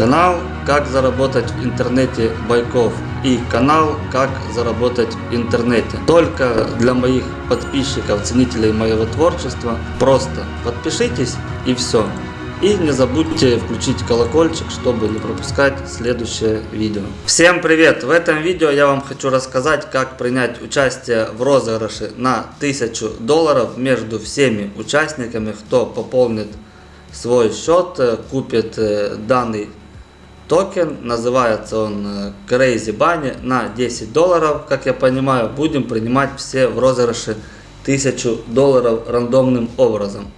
Канал «Как заработать в интернете Байков» и канал «Как заработать в интернете». Только для моих подписчиков, ценителей моего творчества. Просто подпишитесь и все. И не забудьте включить колокольчик, чтобы не пропускать следующее видео. Всем привет! В этом видео я вам хочу рассказать, как принять участие в розыгрыше на 1000 долларов между всеми участниками, кто пополнит свой счет, э, купит э, данный токен, называется он э, Crazy Bunny на 10 долларов, как я понимаю, будем принимать все в розыгрыше 1000 долларов рандомным образом.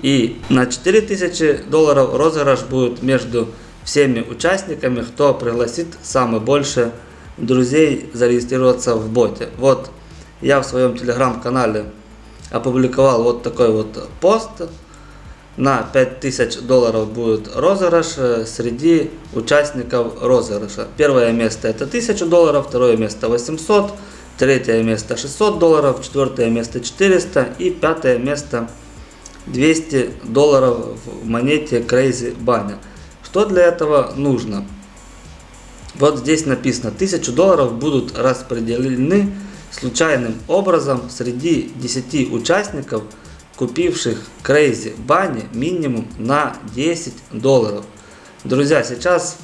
И на 4000 долларов розыгрыш будет между всеми участниками, кто пригласит самое больше друзей зарегистрироваться в боте. Вот я в своем телеграм-канале опубликовал вот такой вот пост, на 5000 долларов будет розыгрыш э, среди участников розыгрыша. Первое место это 1000 долларов, второе место 800, третье место 600 долларов, четвертое место 400 и пятое место 200 долларов в монете Crazy Bunny. Что для этого нужно? Вот здесь написано 1000 долларов будут распределены случайным образом среди 10 участников – купивших Crazy Bunny минимум на 10 долларов. Друзья, сейчас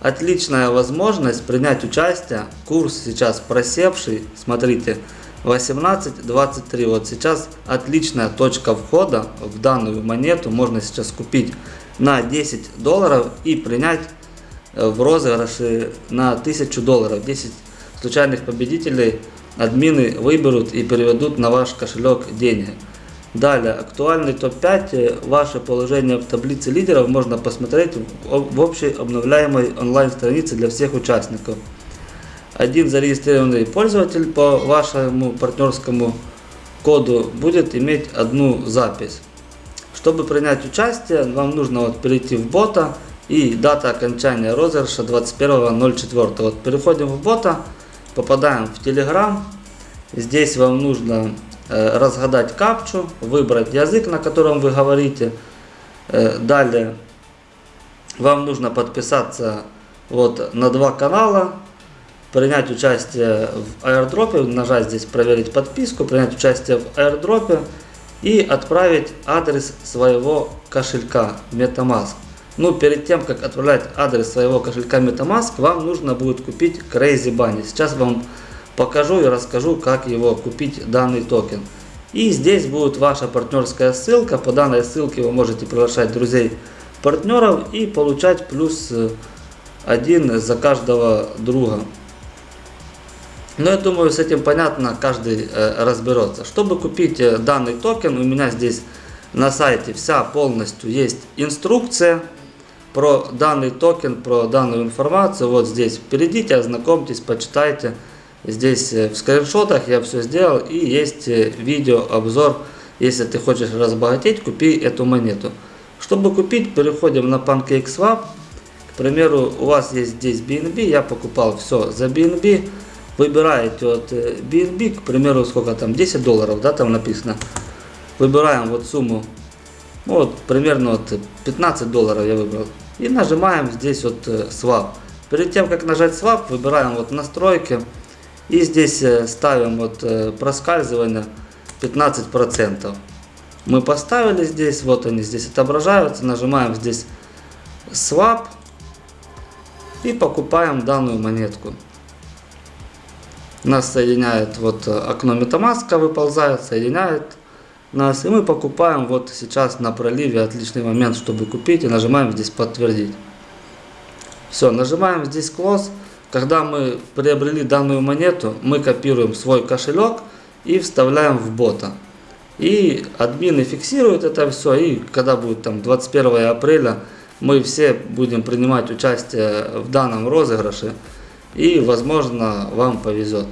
отличная возможность принять участие. Курс сейчас просевший, смотрите, 18.23. Вот сейчас отличная точка входа в данную монету. Можно сейчас купить на 10 долларов и принять э, в розыгрыше на 1000 долларов. 10 случайных победителей админы выберут и переведут на ваш кошелек деньги. Далее, актуальный топ-5, ваше положение в таблице лидеров можно посмотреть в общей обновляемой онлайн-странице для всех участников. Один зарегистрированный пользователь по вашему партнерскому коду будет иметь одну запись. Чтобы принять участие, вам нужно вот перейти в бота и дата окончания розыгрыша 21.04. Вот переходим в бота, попадаем в Telegram. Здесь вам нужно Э, разгадать капчу, выбрать язык, на котором вы говорите. Далее вам нужно подписаться вот на два канала, принять участие в аирдропе, нажать здесь проверить подписку, принять участие в аирдропе и отправить адрес своего кошелька MetaMask. Ну, перед тем, как отправлять адрес своего кошелька MetaMask, вам нужно будет купить Crazy Bunny. Сейчас вам покажу и расскажу, как его купить данный токен. И здесь будет ваша партнерская ссылка. По данной ссылке вы можете приглашать друзей, партнеров и получать плюс э, один за каждого друга. Но я думаю, с этим понятно, каждый э, разберется. Чтобы купить э, данный токен, у меня здесь на сайте вся полностью есть инструкция про данный токен, про данную информацию. Вот здесь перейдите, ознакомьтесь, почитайте. Здесь э, в скриншотах я все сделал и есть э, видео обзор. Если ты хочешь разбогатеть, купи эту монету. Чтобы купить, переходим на PancakeSwap. К примеру, у вас есть здесь BNB, я покупал все за BNB. Выбираете вот BNB, э, к примеру, сколько там, 10 долларов, да, там написано. Выбираем вот сумму, ну, вот примерно вот 15 долларов я выбрал. И нажимаем здесь вот Swap. Перед тем, как нажать Swap, выбираем вот настройки. И здесь э, ставим вот э, проскальзывание 15%. Мы поставили здесь, вот они здесь отображаются, нажимаем здесь Swap и покупаем данную монетку. Нас соединяет вот э, окно MetaMask выползает, соединяет нас. И мы покупаем вот сейчас на проливе отличный момент, чтобы купить. И нажимаем здесь подтвердить. Все, нажимаем здесь close. Когда мы приобрели данную монету, мы копируем свой кошелек и вставляем в бота. И админы фиксируют это все, и когда будет там 21 апреля, мы все будем принимать участие в данном розыгрыше, и возможно вам повезет.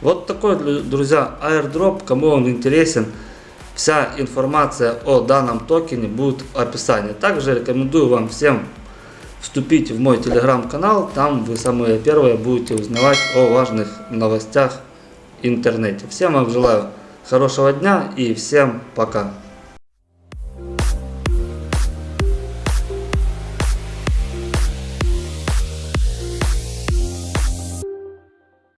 Вот такой, друзья, airdrop, кому он интересен, вся информация о данном токене будет в описании. Также рекомендую вам всем вступите в мой телеграм-канал, там вы самые первые будете узнавать о важных новостях интернете. Всем вам желаю хорошего дня и всем пока.